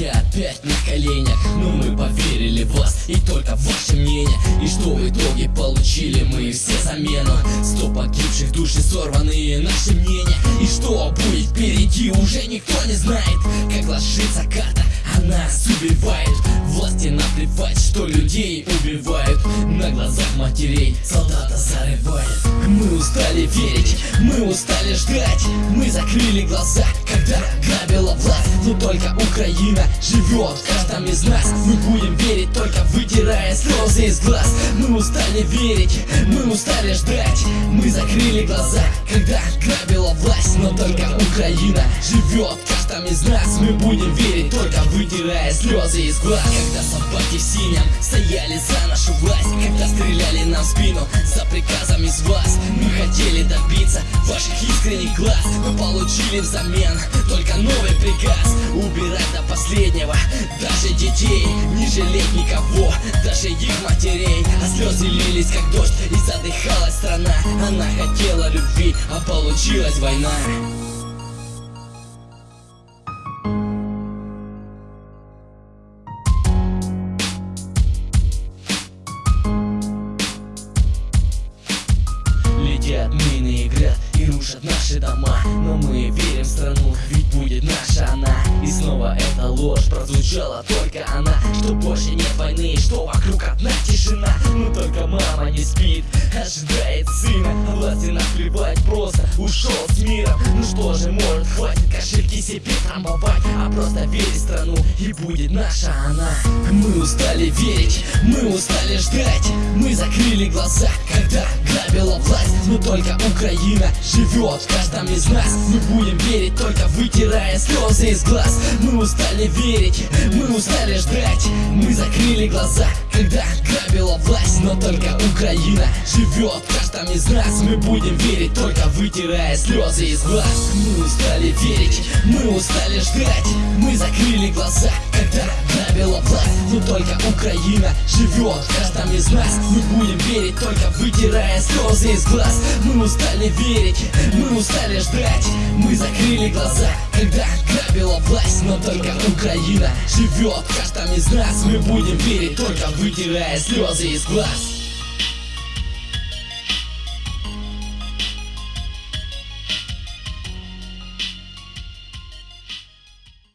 Я опять на коленях, но мы поверили в вас. И только в ваше мнение. И что в итоге получили мы? Все замену Души сорванные наши мнения. И что будет впереди уже никто не знает. Как ложится карта, она нас убивает. Власти наплевать, что людей убивают. На глазах матерей солдата зарывает. Мы устали верить, мы устали ждать. Мы закрыли глаза, когда грабила власть. Но только Украина живет в каждом из нас Мы будем верить, вытирая слезы из глаз. Мы устали верить, мы устали ждать. Мы закрыли глаза, когда грабила власть. Но только Украина живет в каждом из нас. Мы будем верить, только вытирая слезы из глаз. Когда собаки в синем стояли за нашу власть. Когда стреляли нам в спину за приказом из вас. Мы хотели добиться ваших искренних глаз. Мы получили взамен только новый приказ. Убирать до последнего даже детей Не жалеть никого, лились как дождь и задыхалась страна. Она хотела любви, а получилась война. Летят мины и град и рушат наши дома. Но мы верим в страну, ведь будет наша она снова эта ложь прозвучала только она Что больше нет войны, что вокруг одна тишина. Но только мама не спит, ожидает сына. А власти наплевать, просто ушел с миром. Ну что же, может хватит кошельки себе трамбовать А просто верить страну и будет наша она. Мы устали верить, мы устали ждать Мы закрыли глаза, когда грабила власть Но только Украина живет. В каждом из нас Мы будем верить, только вытирая слезы из глаз. Мы устали верить, мы устали ждать. Мы закрыли глаза, когда грабила власть. Но только Украина живет. В каждом из нас Мы будем верить, только вытирая слезы из глаз. Мы устали верить, мы устали ждать. Мы закрыли глаза, когда грабила власть Но только Украина живет. Каждом из нас Мы будем верить, только вытирая слезы из глаз. Мы устали верить, мы устали ждать. Мы закрыли глаза, когда грабила власть. Но только Украина живет. Каждом из нас Мы будем верить, только вытирая слезы из глаз